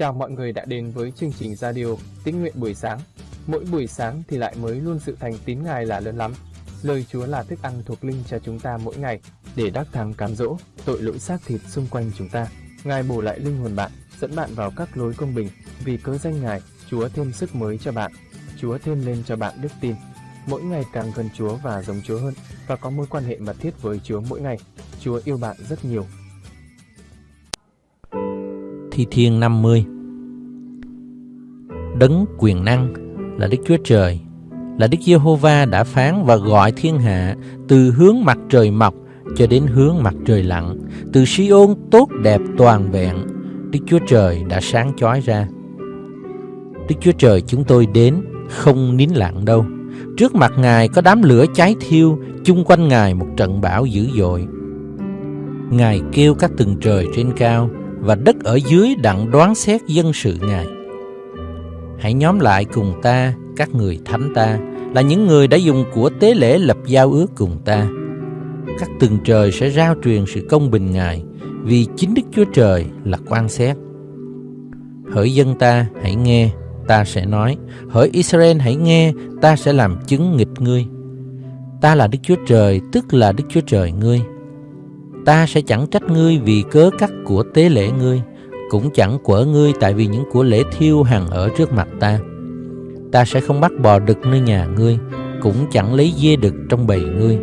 Chào mọi người đã đến với chương trình radio Tín nguyện buổi sáng. Mỗi buổi sáng thì lại mới luôn sự thành tín Ngài là lớn lắm. Lời Chúa là thức ăn thuộc linh cho chúng ta mỗi ngày để đắc thắng cám dỗ tội lỗi xác thịt xung quanh chúng ta. Ngài bổ lại linh hồn bạn, dẫn bạn vào các lối công bình. Vì cớ danh Ngài, Chúa thêm sức mới cho bạn. Chúa thêm lên cho bạn đức tin. Mỗi ngày càng gần Chúa và giống Chúa hơn và có mối quan hệ mật thiết với Chúa mỗi ngày. Chúa yêu bạn rất nhiều Thi Thiên 50 Đấng quyền năng là Đức Chúa Trời, là Đức Giê-hô-va đã phán và gọi thiên hạ từ hướng mặt trời mọc cho đến hướng mặt trời lặn, từ Si-ôn tốt đẹp toàn vẹn, Đức Chúa Trời đã sáng chói ra. Đức Chúa Trời chúng tôi đến không nín lặng đâu. Trước mặt Ngài có đám lửa cháy thiêu, chung quanh Ngài một trận bão dữ dội. Ngài kêu các tầng trời trên cao, và đất ở dưới đặng đoán xét dân sự Ngài. Hãy nhóm lại cùng ta, các người thánh ta, là những người đã dùng của tế lễ lập giao ước cùng ta. Các tầng trời sẽ rao truyền sự công bình Ngài, vì chính Đức Chúa Trời là quan xét. Hỡi dân ta, hãy nghe, ta sẽ nói. Hỡi Israel, hãy nghe, ta sẽ làm chứng nghịch ngươi. Ta là Đức Chúa Trời, tức là Đức Chúa Trời ngươi ta sẽ chẳng trách ngươi vì cớ cắt của tế lễ ngươi, cũng chẳng quở ngươi tại vì những của lễ thiêu hằng ở trước mặt ta. Ta sẽ không bắt bò đực nơi nhà ngươi, cũng chẳng lấy dê đực trong bầy ngươi.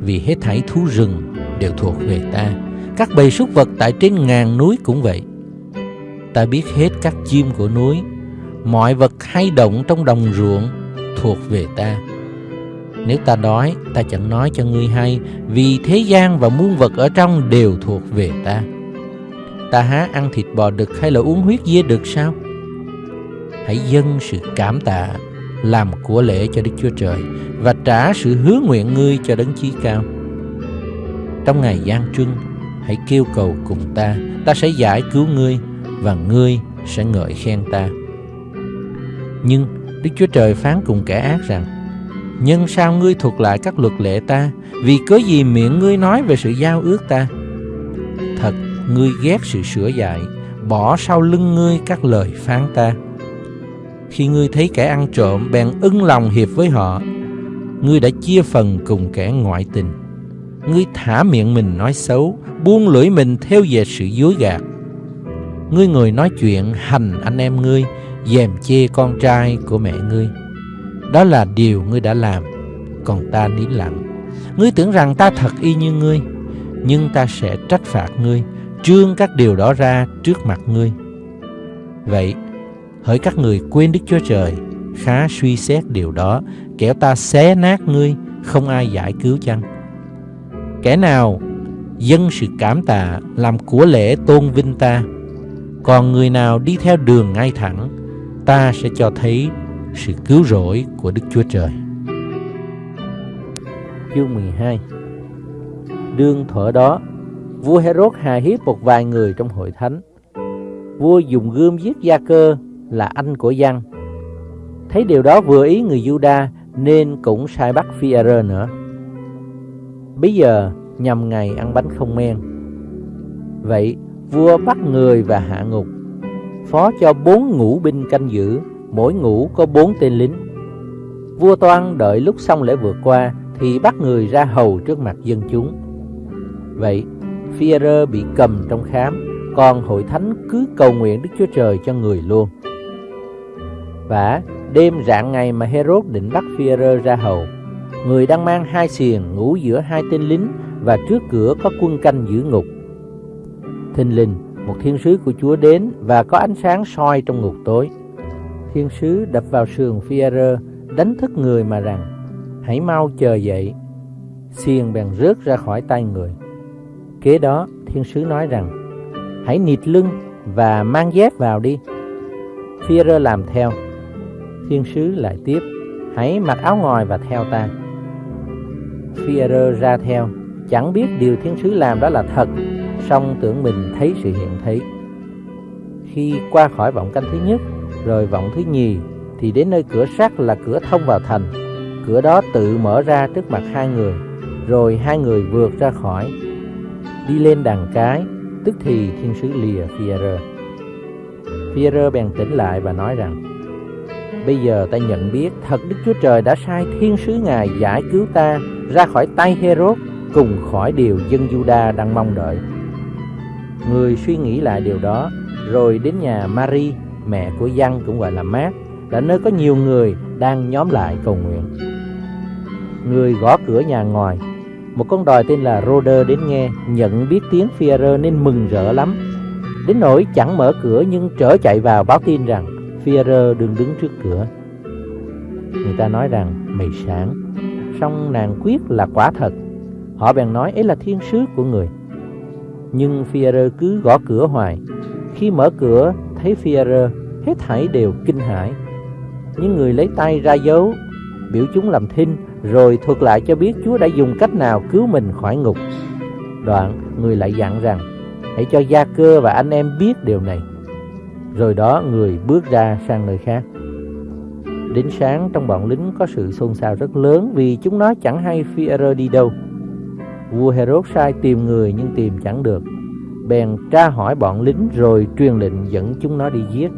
Vì hết thảy thú rừng đều thuộc về ta, các bầy súc vật tại trên ngàn núi cũng vậy. Ta biết hết các chim của núi, mọi vật hay động trong đồng ruộng thuộc về ta nếu ta đói, ta chẳng nói cho ngươi hay, vì thế gian và muôn vật ở trong đều thuộc về ta. Ta há ăn thịt bò đực hay là uống huyết dê đực sao? Hãy dâng sự cảm tạ, làm của lễ cho Đức Chúa Trời và trả sự hứa nguyện ngươi cho đấng chí cao. Trong ngày gian trưng, hãy kêu cầu cùng ta, ta sẽ giải cứu ngươi và ngươi sẽ ngợi khen ta. Nhưng Đức Chúa Trời phán cùng kẻ ác rằng nhưng sao ngươi thuộc lại các luật lệ ta? Vì cớ gì miệng ngươi nói về sự giao ước ta? Thật, ngươi ghét sự sửa dạy, bỏ sau lưng ngươi các lời phán ta. Khi ngươi thấy kẻ ăn trộm bèn ưng lòng hiệp với họ, ngươi đã chia phần cùng kẻ ngoại tình. Ngươi thả miệng mình nói xấu, buông lưỡi mình theo về sự dối gạt. Ngươi người nói chuyện hành anh em ngươi, dèm chê con trai của mẹ ngươi đó là điều ngươi đã làm. Còn ta nín lặng. Ngươi tưởng rằng ta thật y như ngươi, Nhưng ta sẽ trách phạt ngươi, Trương các điều đó ra trước mặt ngươi. Vậy, Hỡi các người quên Đức Chúa Trời, Khá suy xét điều đó, Kẻo ta xé nát ngươi, Không ai giải cứu chăng? Kẻ nào Dân sự cảm tạ Làm của lễ tôn vinh ta, Còn người nào đi theo đường ngay thẳng, Ta sẽ cho thấy sự cứu rỗi của Đức Chúa Trời. Chương 12 Đương thuở đó, vua Herod hà hiếp một vài người trong hội thánh. Vua dùng gươm giết Gia Cơ là anh của Giăng. Thấy điều đó vừa ý người Juda nên cũng sai bắt phi nữa. Bây giờ nhằm ngày ăn bánh không men. Vậy vua bắt người và hạ ngục, phó cho bốn ngũ binh canh giữ mỗi ngũ có bốn tên lính. Vua Toan đợi lúc xong lễ vượt qua thì bắt người ra hầu trước mặt dân chúng. Vậy, Führer bị cầm trong khám, còn hội thánh cứ cầu nguyện Đức Chúa Trời cho người luôn. Và đêm rạng ngày mà Herod định bắt Führer ra hầu, người đang mang hai xiềng ngủ giữa hai tên lính và trước cửa có quân canh giữ ngục. Thình lình, một thiên sứ của Chúa đến và có ánh sáng soi trong ngục tối thiên sứ đập vào sườn Fierre, đánh thức người mà rằng, hãy mau chờ dậy. Xiềng bèn rớt ra khỏi tay người. Kế đó, thiên sứ nói rằng, hãy nịt lưng và mang dép vào đi. Fierre làm theo. Thiên sứ lại tiếp, hãy mặc áo ngoài và theo ta. Fierre ra theo, chẳng biết điều thiên sứ làm đó là thật, song tưởng mình thấy sự hiện thấy. Khi qua khỏi vọng canh thứ nhất, rồi vọng thứ nhì thì đến nơi cửa sắt là cửa thông vào thành. Cửa đó tự mở ra trước mặt hai người, rồi hai người vượt ra khỏi. Đi lên đàn cái, tức thì thiên sứ lìa Pierre, Pierre bèn tỉnh lại và nói rằng Bây giờ ta nhận biết thật Đức Chúa Trời đã sai thiên sứ Ngài giải cứu ta ra khỏi tay Herod cùng khỏi điều dân Juda đang mong đợi. Người suy nghĩ lại điều đó rồi đến nhà Mary, mẹ của Giăng cũng gọi là Mát, là nơi có nhiều người đang nhóm lại cầu nguyện. Người gõ cửa nhà ngoài, một con đòi tên là Roder đến nghe, nhận biết tiếng Führer nên mừng rỡ lắm. Đến nỗi chẳng mở cửa nhưng trở chạy vào báo tin rằng Führer đừng đứng trước cửa. Người ta nói rằng mày sáng, song nàng quyết là quả thật. Họ bèn nói ấy là thiên sứ của người. Nhưng Führer cứ gõ cửa hoài. Khi mở cửa thấy Führer, hết thảy đều kinh hãi. Những người lấy tay ra dấu, biểu chúng làm thinh, rồi thuật lại cho biết Chúa đã dùng cách nào cứu mình khỏi ngục. Đoạn, người lại dặn rằng, hãy cho Gia Cơ và anh em biết điều này. Rồi đó người bước ra sang nơi khác. Đến sáng trong bọn lính có sự xôn xao rất lớn vì chúng nó chẳng hay Führer đi đâu. Vua Herod sai tìm người nhưng tìm chẳng được. Bèn tra hỏi bọn lính rồi truyền lệnh dẫn chúng nó đi giết.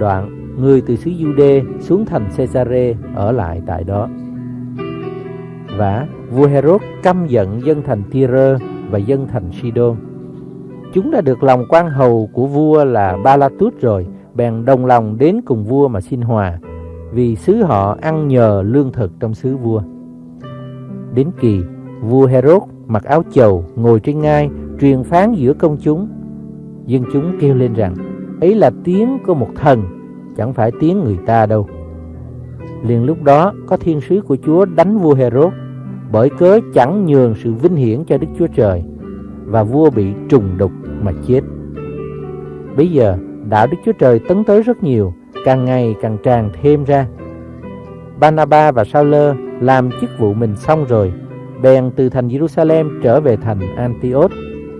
Đoạn, người từ xứ Jude xuống thành Caesare ở lại tại đó. Và vua Herod căm giận dân thành Tyre và dân thành Sidon. Chúng đã được lòng quan hầu của vua là Balatut rồi, bèn đồng lòng đến cùng vua mà xin hòa, vì xứ họ ăn nhờ lương thực trong xứ vua. Đến kỳ, vua Herod mặc áo chầu ngồi trên ngai truyền phán giữa công chúng. Dân chúng kêu lên rằng, ấy là tiếng của một thần, chẳng phải tiếng người ta đâu. Liền lúc đó có thiên sứ của Chúa đánh vua Herod bởi cớ chẳng nhường sự vinh hiển cho Đức Chúa Trời và vua bị trùng đục mà chết. Bây giờ đạo Đức Chúa Trời tấn tới rất nhiều, càng ngày càng tràn thêm ra. Banaba và Sauler làm chức vụ mình xong rồi, bèn từ thành Jerusalem trở về thành Antioch,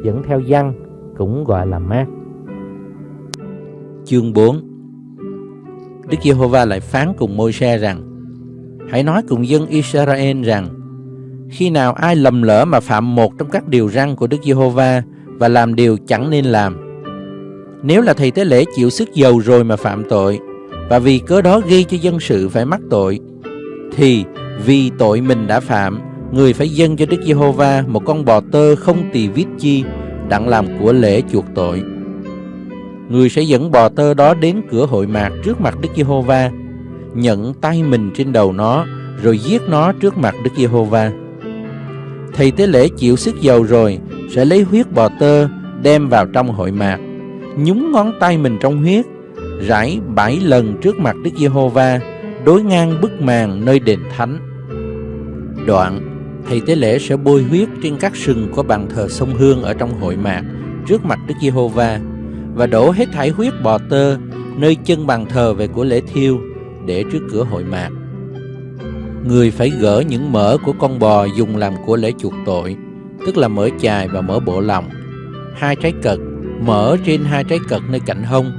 dẫn theo dân cũng gọi là Mát. Chương 4 Đức Giê-hô-va lại phán cùng Môi-se rằng Hãy nói cùng dân Israel rằng khi nào ai lầm lỡ mà phạm một trong các điều răn của Đức Giê-hô-va và làm điều chẳng nên làm. Nếu là thầy tế lễ chịu sức dầu rồi mà phạm tội và vì cớ đó gây cho dân sự phải mắc tội thì vì tội mình đã phạm, người phải dâng cho Đức Giê-hô-va một con bò tơ không tỳ vít chi đặng làm của lễ chuộc tội. Người sẽ dẫn bò tơ đó đến cửa hội mạc trước mặt Đức Giê-hô-va, nhận tay mình trên đầu nó rồi giết nó trước mặt Đức Giê-hô-va. Thầy tế lễ chịu sức dầu rồi sẽ lấy huyết bò tơ đem vào trong hội mạc, nhúng ngón tay mình trong huyết, rải bảy lần trước mặt Đức Giê-hô-va, đối ngang bức màn nơi đền thánh. Đoạn, thầy tế lễ sẽ bôi huyết trên các sừng của bàn thờ sông Hương ở trong hội mạc trước mặt Đức Giê-hô-va và đổ hết thải huyết bò tơ nơi chân bàn thờ về của lễ thiêu để trước cửa hội mạc. Người phải gỡ những mỡ của con bò dùng làm của lễ chuộc tội, tức là mỡ chài và mỡ bộ lòng, hai trái cật, mỡ trên hai trái cật nơi cạnh hông,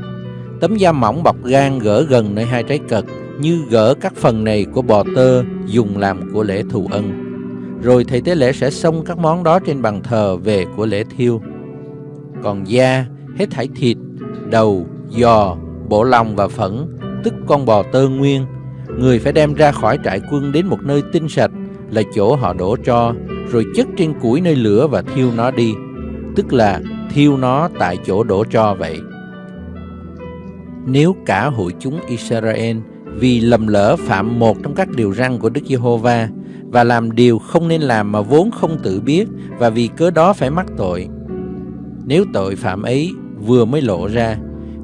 tấm da mỏng bọc gan gỡ gần nơi hai trái cật như gỡ các phần này của bò tơ dùng làm của lễ thù ân. Rồi thầy tế lễ sẽ xông các món đó trên bàn thờ về của lễ thiêu. Còn da, hết thảy thịt, đầu, giò, bộ lòng và phẫn, tức con bò tơ nguyên, người phải đem ra khỏi trại quân đến một nơi tinh sạch là chỗ họ đổ cho, rồi chất trên củi nơi lửa và thiêu nó đi, tức là thiêu nó tại chỗ đổ cho vậy. Nếu cả hội chúng Israel vì lầm lỡ phạm một trong các điều răn của Đức Giê-hô-va và làm điều không nên làm mà vốn không tự biết và vì cớ đó phải mắc tội. Nếu tội phạm ấy vừa mới lộ ra,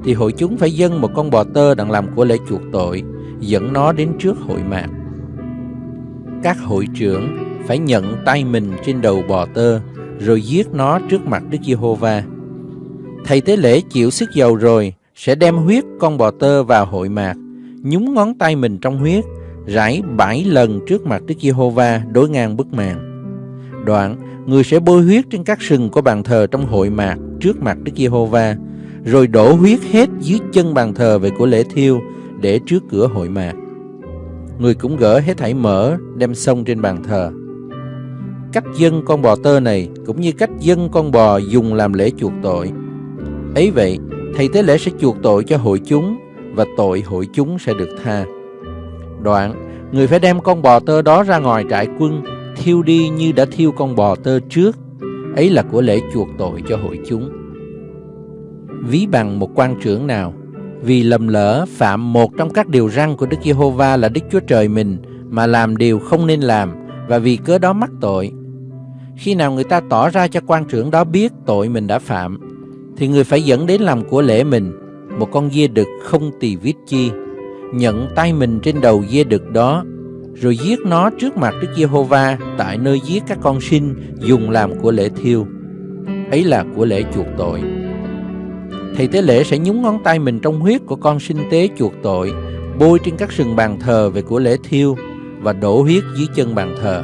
thì hội chúng phải dâng một con bò tơ đặng làm của lễ chuộc tội, dẫn nó đến trước hội mạc. Các hội trưởng phải nhận tay mình trên đầu bò tơ, rồi giết nó trước mặt Đức Giê-hô-va. Thầy tế lễ chịu sức dầu rồi, sẽ đem huyết con bò tơ vào hội mạc, nhúng ngón tay mình trong huyết, rải bảy lần trước mặt Đức Giê-hô-va đối ngang bức màn. Đoạn, người sẽ bôi huyết trên các sừng của bàn thờ trong hội mạc trước mặt Đức Giê-hô-va, rồi đổ huyết hết dưới chân bàn thờ về của lễ thiêu để trước cửa hội mạc. Người cũng gỡ hết thảy mỡ đem xông trên bàn thờ. Cách dân con bò tơ này cũng như cách dân con bò dùng làm lễ chuộc tội. Ấy vậy, thầy tế lễ sẽ chuộc tội cho hội chúng và tội hội chúng sẽ được tha. Đoạn, người phải đem con bò tơ đó ra ngoài trại quân, thiêu đi như đã thiêu con bò tơ trước. Ấy là của lễ chuộc tội cho hội chúng. Ví bằng một quan trưởng nào, vì lầm lỡ phạm một trong các điều răn của Đức Giê-hô-va là Đức Chúa Trời mình mà làm điều không nên làm và vì cớ đó mắc tội. Khi nào người ta tỏ ra cho quan trưởng đó biết tội mình đã phạm, thì người phải dẫn đến làm của lễ mình một con dê đực không tỳ vết chi, nhận tay mình trên đầu dê đực đó, rồi giết nó trước mặt Đức Giê-hô-va tại nơi giết các con sinh dùng làm của lễ thiêu. Ấy là của lễ chuộc tội. Thầy tế lễ sẽ nhúng ngón tay mình trong huyết của con sinh tế chuộc tội, bôi trên các sừng bàn thờ về của lễ thiêu và đổ huyết dưới chân bàn thờ.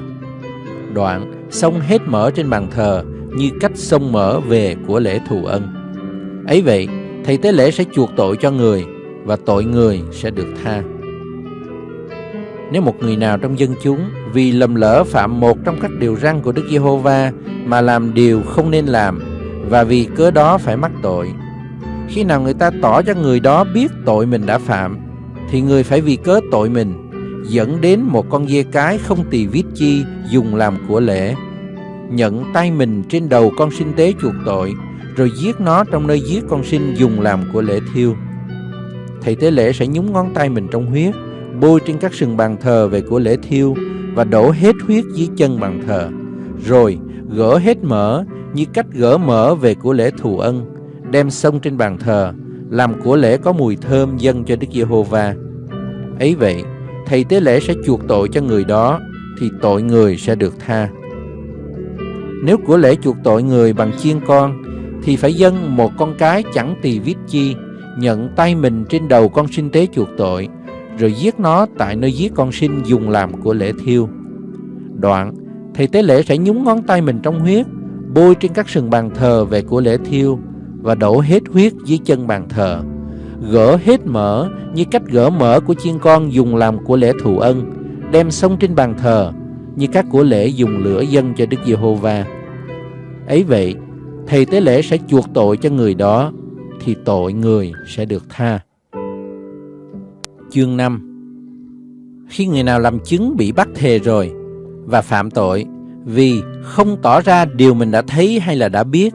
Đoạn xông hết mỡ trên bàn thờ như cách xông mỡ về của lễ thù ân. Ấy vậy, thầy tế lễ sẽ chuộc tội cho người và tội người sẽ được tha. Nếu một người nào trong dân chúng vì lầm lỡ phạm một trong các điều răn của Đức Giê-hô-va mà làm điều không nên làm và vì cớ đó phải mắc tội, khi nào người ta tỏ cho người đó biết tội mình đã phạm, thì người phải vì cớ tội mình dẫn đến một con dê cái không tỳ vít chi dùng làm của lễ, nhận tay mình trên đầu con sinh tế chuộc tội, rồi giết nó trong nơi giết con sinh dùng làm của lễ thiêu. Thầy tế lễ sẽ nhúng ngón tay mình trong huyết, bôi trên các sừng bàn thờ về của lễ thiêu và đổ hết huyết dưới chân bàn thờ, rồi gỡ hết mỡ như cách gỡ mỡ về của lễ thù ân, đem xông trên bàn thờ, làm của lễ có mùi thơm dâng cho Đức Giê-hô-va. Ấy vậy, thầy tế lễ sẽ chuộc tội cho người đó, thì tội người sẽ được tha. Nếu của lễ chuộc tội người bằng chiên con, thì phải dâng một con cái chẳng tỳ vít chi, nhận tay mình trên đầu con sinh tế chuộc tội, rồi giết nó tại nơi giết con sinh dùng làm của lễ thiêu. Đoạn, thầy tế lễ sẽ nhúng ngón tay mình trong huyết, bôi trên các sừng bàn thờ về của lễ thiêu và đổ hết huyết dưới chân bàn thờ. Gỡ hết mỡ như cách gỡ mỡ của chiên con dùng làm của lễ thù ân, đem xông trên bàn thờ như các của lễ dùng lửa dân cho Đức Giê-hô-va. Ấy vậy, thầy tế lễ sẽ chuộc tội cho người đó, thì tội người sẽ được tha. Chương 5 Khi người nào làm chứng bị bắt thề rồi và phạm tội vì không tỏ ra điều mình đã thấy hay là đã biết,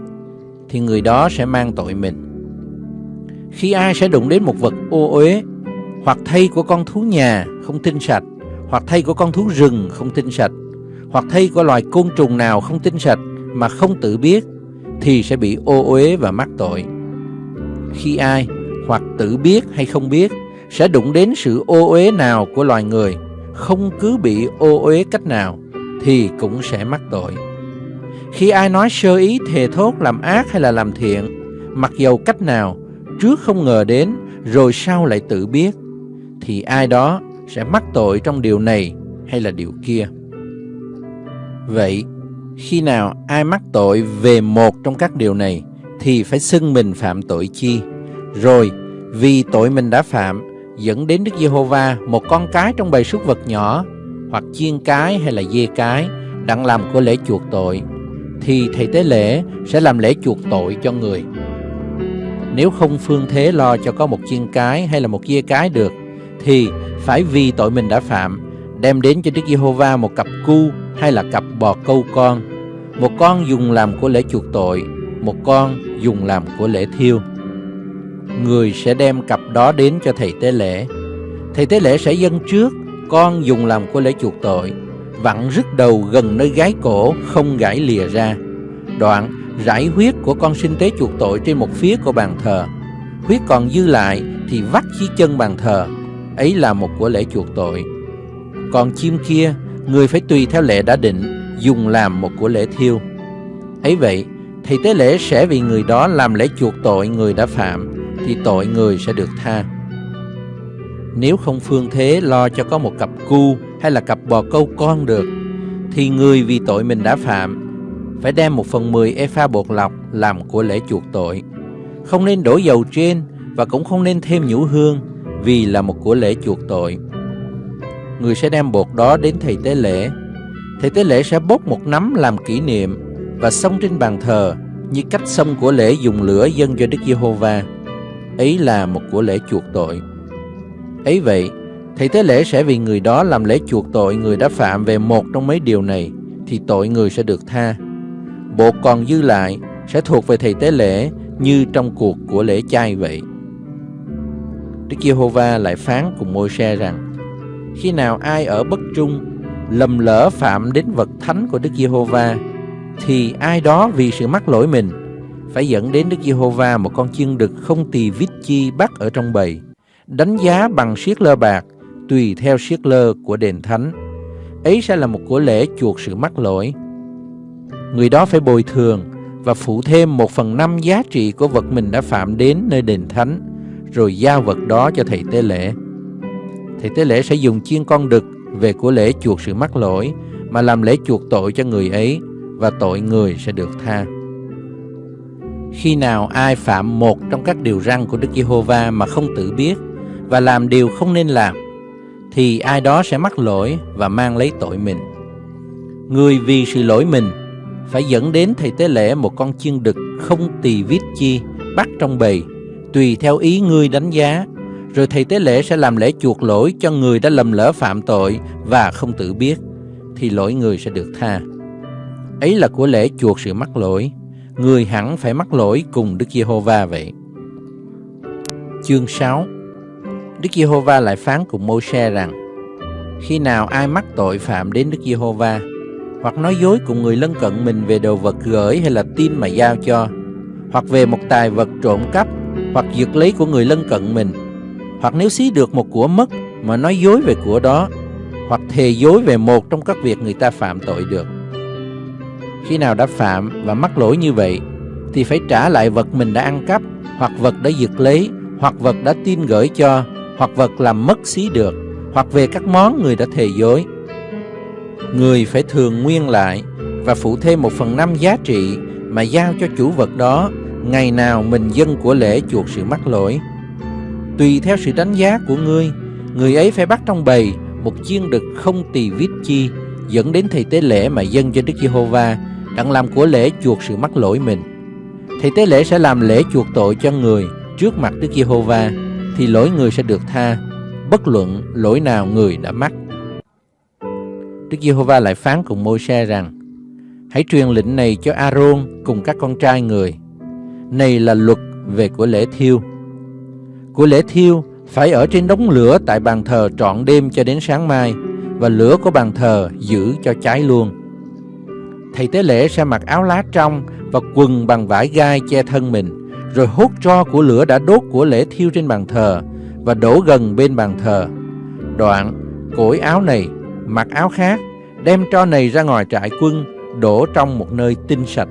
thì người đó sẽ mang tội mình. Khi ai sẽ đụng đến một vật ô uế, hoặc thây của con thú nhà không tinh sạch, hoặc thây của con thú rừng không tinh sạch, hoặc thây của loài côn trùng nào không tinh sạch mà không tự biết, thì sẽ bị ô uế và mắc tội. Khi ai, hoặc tự biết hay không biết, sẽ đụng đến sự ô uế nào của loài người, không cứ bị ô uế cách nào, thì cũng sẽ mắc tội. Khi ai nói sơ ý thề thốt làm ác hay là làm thiện, mặc dầu cách nào, trước không ngờ đến, rồi sau lại tự biết, thì ai đó sẽ mắc tội trong điều này hay là điều kia. Vậy, khi nào ai mắc tội về một trong các điều này, thì phải xưng mình phạm tội chi. Rồi, vì tội mình đã phạm, dẫn đến Đức Giê-hô-va một con cái trong bầy súc vật nhỏ, hoặc chiên cái hay là dê cái, đặng làm của lễ chuộc tội, thì thầy tế lễ sẽ làm lễ chuộc tội cho người. Nếu không phương thế lo cho có một chiên cái hay là một dê cái được, thì phải vì tội mình đã phạm, đem đến cho Đức Giê-hô-va một cặp cu hay là cặp bò câu con. Một con dùng làm của lễ chuộc tội, một con dùng làm của lễ thiêu. Người sẽ đem cặp đó đến cho thầy tế lễ. Thầy tế lễ sẽ dâng trước, con dùng làm của lễ chuộc tội, vặn rứt đầu gần nơi gái cổ không gãy lìa ra. Đoạn rải huyết của con sinh tế chuộc tội trên một phía của bàn thờ. Huyết còn dư lại thì vắt dưới chân bàn thờ. Ấy là một của lễ chuộc tội. Còn chim kia, người phải tùy theo lệ đã định, dùng làm một của lễ thiêu. Ấy vậy, thì tế lễ sẽ vì người đó làm lễ chuộc tội người đã phạm, thì tội người sẽ được tha. Nếu không phương thế lo cho có một cặp cu hay là cặp bò câu con được, thì người vì tội mình đã phạm phải đem một phần mười epha bột lọc làm của lễ chuộc tội. Không nên đổ dầu trên và cũng không nên thêm nhũ hương vì là một của lễ chuộc tội. Người sẽ đem bột đó đến thầy tế lễ. Thầy tế lễ sẽ bốc một nắm làm kỷ niệm và xông trên bàn thờ như cách xông của lễ dùng lửa dân cho Đức Giê-hô-va. ấy là một của lễ chuộc tội. Ấy vậy, thầy tế lễ sẽ vì người đó làm lễ chuộc tội người đã phạm về một trong mấy điều này, thì tội người sẽ được tha. Bộ còn dư lại sẽ thuộc về thầy tế lễ như trong cuộc của lễ chay vậy. Đức Giê-hô-va lại phán cùng Môi-se rằng: Khi nào ai ở bất trung lầm lỡ phạm đến vật thánh của Đức Giê-hô-va thì ai đó vì sự mắc lỗi mình phải dẫn đến Đức Giê-hô-va một con chiên đực không tỳ vít chi bắt ở trong bầy, đánh giá bằng siết lơ bạc tùy theo siết lơ của đền thánh. Ấy sẽ là một của lễ chuộc sự mắc lỗi. Người đó phải bồi thường và phụ thêm một phần năm giá trị của vật mình đã phạm đến nơi đền thánh, rồi giao vật đó cho thầy tế lễ. Thầy tế lễ sẽ dùng chiên con đực về của lễ chuộc sự mắc lỗi mà làm lễ chuộc tội cho người ấy và tội người sẽ được tha. Khi nào ai phạm một trong các điều răn của Đức Giê-hô-va mà không tự biết và làm điều không nên làm, thì ai đó sẽ mắc lỗi và mang lấy tội mình. Người vì sự lỗi mình phải dẫn đến thầy tế lễ một con chiên đực không tỳ vít chi bắt trong bầy, tùy theo ý ngươi đánh giá, rồi thầy tế lễ sẽ làm lễ chuộc lỗi cho người đã lầm lỡ phạm tội và không tự biết, thì lỗi người sẽ được tha. Ấy là của lễ chuộc sự mắc lỗi, người hẳn phải mắc lỗi cùng Đức Giê-hô-va vậy. Chương 6 Đức Giê-hô-va lại phán cùng Mô-xe rằng Khi nào ai mắc tội phạm đến Đức Giê-hô-va hoặc nói dối cùng người lân cận mình về đồ vật gửi hay là tin mà giao cho hoặc về một tài vật trộm cắp hoặc giật lấy của người lân cận mình hoặc nếu xí được một của mất mà nói dối về của đó hoặc thề dối về một trong các việc người ta phạm tội được khi nào đã phạm và mắc lỗi như vậy, thì phải trả lại vật mình đã ăn cắp, hoặc vật đã giật lấy, hoặc vật đã tin gửi cho, hoặc vật làm mất xí được, hoặc về các món người đã thề dối. Người phải thường nguyên lại và phụ thêm một phần năm giá trị mà giao cho chủ vật đó ngày nào mình dân của lễ chuộc sự mắc lỗi. Tùy theo sự đánh giá của ngươi, người ấy phải bắt trong bầy một chiên đực không tỳ vít chi dẫn đến thầy tế lễ mà dân cho Đức Giê-hô-va đặng làm của lễ chuộc sự mắc lỗi mình. thì tế lễ sẽ làm lễ chuộc tội cho người trước mặt Đức Giê-hô-va thì lỗi người sẽ được tha, bất luận lỗi nào người đã mắc. Đức Giê-hô-va lại phán cùng Môi-se rằng: Hãy truyền lệnh này cho A-rôn cùng các con trai người. Này là luật về của lễ thiêu. Của lễ thiêu phải ở trên đống lửa tại bàn thờ trọn đêm cho đến sáng mai và lửa của bàn thờ giữ cho cháy luôn. Thầy tế lễ sẽ mặc áo lá trong và quần bằng vải gai che thân mình, rồi hút tro của lửa đã đốt của lễ thiêu trên bàn thờ và đổ gần bên bàn thờ. Đoạn, cổi áo này, mặc áo khác, đem tro này ra ngoài trại quân, đổ trong một nơi tinh sạch.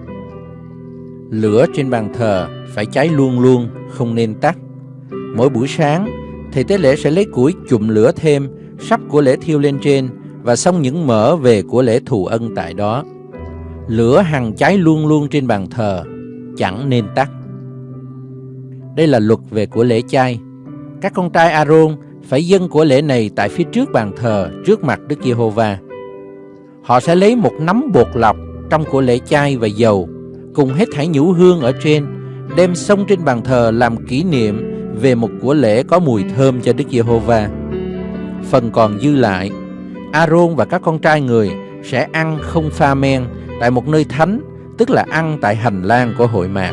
Lửa trên bàn thờ phải cháy luôn luôn, không nên tắt. Mỗi buổi sáng, thầy tế lễ sẽ lấy củi chụm lửa thêm, sắp của lễ thiêu lên trên và xong những mỡ về của lễ thù ân tại đó. Lửa hằng cháy luôn luôn trên bàn thờ, chẳng nên tắt. Đây là luật về của lễ chay. Các con trai Aaron phải dâng của lễ này tại phía trước bàn thờ, trước mặt Đức Giê-hô-va. Họ sẽ lấy một nắm bột lọc trong của lễ chay và dầu, cùng hết thảy nhũ hương ở trên, đem xông trên bàn thờ làm kỷ niệm về một của lễ có mùi thơm cho Đức Giê-hô-va. Phần còn dư lại, Aaron và các con trai người sẽ ăn không pha men tại một nơi thánh, tức là ăn tại hành lang của hội mạc.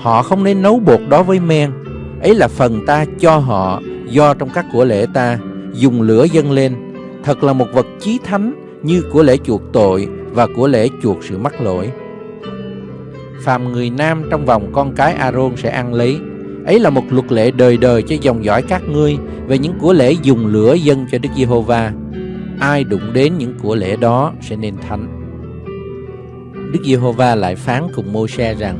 Họ không nên nấu bột đó với men, ấy là phần ta cho họ do trong các của lễ ta dùng lửa dâng lên, thật là một vật chí thánh như của lễ chuộc tội và của lễ chuộc sự mắc lỗi. Phàm người nam trong vòng con cái Aaron sẽ ăn lấy, ấy là một luật lệ đời đời cho dòng dõi các ngươi về những của lễ dùng lửa dâng cho Đức Giê-hô-va. Ai đụng đến những của lễ đó sẽ nên thánh. Đức Giê-hô-va lại phán cùng Mô-se rằng: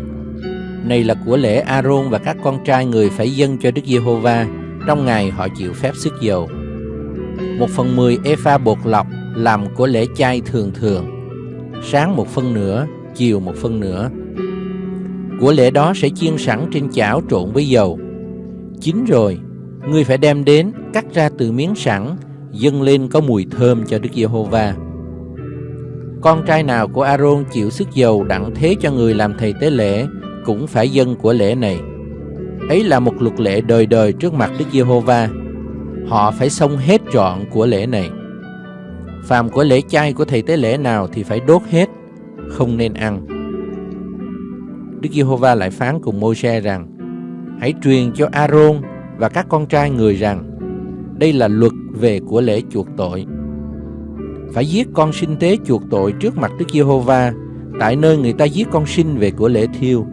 Này là của lễ A-rôn và các con trai người phải dâng cho Đức Giê-hô-va trong ngày họ chịu phép sức dầu. Một phần mười epha bột lọc làm của lễ chay thường thường, sáng một phân nửa, chiều một phân nửa. Của lễ đó sẽ chiên sẵn trên chảo trộn với dầu. Chín rồi, ngươi phải đem đến cắt ra từ miếng sẵn, dâng lên có mùi thơm cho Đức Giê-hô-va. Con trai nào của A-rôn chịu sức dầu đặng thế cho người làm thầy tế lễ cũng phải dân của lễ này. Ấy là một luật lệ đời đời trước mặt Đức Giê-hô-va. Họ phải xong hết trọn của lễ này. Phàm của lễ chay của thầy tế lễ nào thì phải đốt hết, không nên ăn. Đức Giê-hô-va lại phán cùng Môi-se rằng: Hãy truyền cho A-rôn và các con trai người rằng đây là luật về của lễ chuộc tội. Phải giết con sinh tế chuộc tội trước mặt Đức Giê-hô-va tại nơi người ta giết con sinh về của lễ thiêu.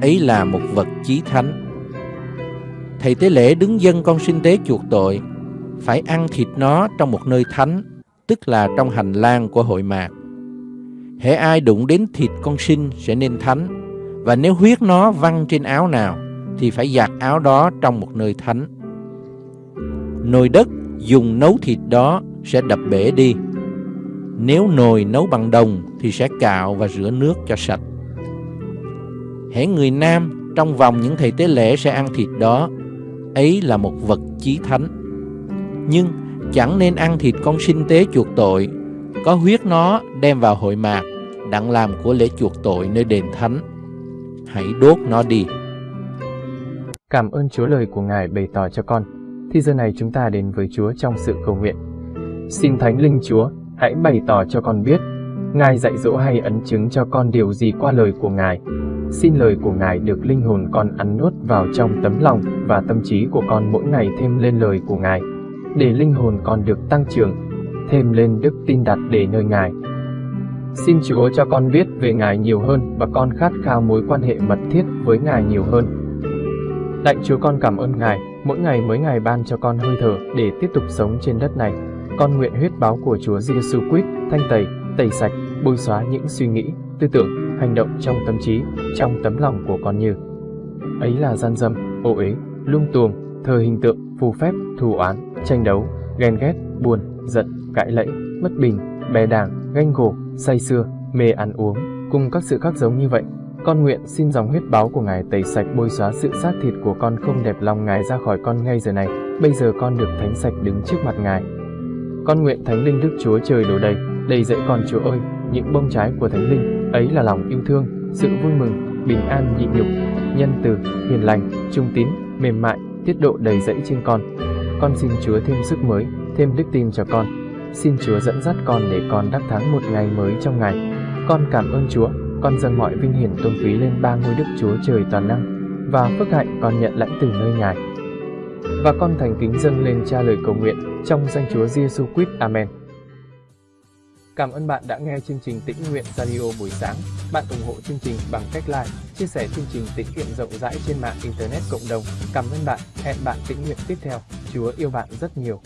Ấy là một vật chí thánh. Thầy tế lễ đứng dân con sinh tế chuộc tội, phải ăn thịt nó trong một nơi thánh, tức là trong hành lang của hội mạc. Hễ ai đụng đến thịt con sinh sẽ nên thánh, và nếu huyết nó văng trên áo nào, thì phải giặt áo đó trong một nơi thánh. Nồi đất dùng nấu thịt đó sẽ đập bể đi. Nếu nồi nấu bằng đồng thì sẽ cạo và rửa nước cho sạch. Hễ người nam trong vòng những thầy tế lễ sẽ ăn thịt đó, ấy là một vật chí thánh. Nhưng chẳng nên ăn thịt con sinh tế chuộc tội, có huyết nó đem vào hội mạc, đặng làm của lễ chuộc tội nơi đền thánh. Hãy đốt nó đi. Cảm ơn Chúa lời của Ngài bày tỏ cho con. Thì giờ này chúng ta đến với Chúa trong sự cầu nguyện. Xin Thánh Linh Chúa, hãy bày tỏ cho con biết, Ngài dạy dỗ hay ấn chứng cho con điều gì qua lời của Ngài. Xin lời của Ngài được linh hồn con ăn nuốt vào trong tấm lòng và tâm trí của con mỗi ngày thêm lên lời của Ngài, để linh hồn con được tăng trưởng, thêm lên đức tin đặt để nơi Ngài. Xin Chúa cho con biết về Ngài nhiều hơn và con khát khao mối quan hệ mật thiết với Ngài nhiều hơn. Lạy Chúa con cảm ơn Ngài, mỗi ngày mới Ngài ban cho con hơi thở để tiếp tục sống trên đất này. Con nguyện huyết báo của Chúa Giêsu Christ thanh tẩy, tẩy sạch, bôi xóa những suy nghĩ, tư tưởng, hành động trong tâm trí, trong tấm lòng của con như ấy là gian dâm, ô uế, lung tuồng, thờ hình tượng, phù phép, thù oán, tranh đấu, ghen ghét, buồn, giận, cãi lẫy, bất bình, bè đảng, ganh gổ, say sưa, mê ăn uống, cùng các sự khác giống như vậy. Con nguyện xin dòng huyết báo của Ngài tẩy sạch bôi xóa sự xác thịt của con không đẹp lòng Ngài ra khỏi con ngay giờ này. Bây giờ con được thánh sạch đứng trước mặt Ngài. Con nguyện Thánh Linh Đức Chúa Trời đổ đầy, đầy dẫy con Chúa ơi, những bông trái của Thánh Linh, ấy là lòng yêu thương, sự vui mừng, bình an nhịn nhục, nhân từ, hiền lành, trung tín, mềm mại, tiết độ đầy dẫy trên con. Con xin Chúa thêm sức mới, thêm đức tin cho con. Xin Chúa dẫn dắt con để con đắc thắng một ngày mới trong ngày. Con cảm ơn Chúa, con dâng mọi vinh hiển tôn quý lên ba ngôi Đức Chúa Trời toàn năng, và phước hạnh con nhận lãnh từ nơi Ngài. Và con thành kính dâng lên cha lời cầu nguyện trong danh Chúa Giêsu Christ. Amen. Cảm ơn bạn đã nghe chương trình Tĩnh Nguyện Radio buổi sáng. Bạn ủng hộ chương trình bằng cách like, chia sẻ chương trình tĩnh nguyện rộng rãi trên mạng Internet cộng đồng. Cảm ơn bạn. Hẹn bạn tĩnh nguyện tiếp theo. Chúa yêu bạn rất nhiều.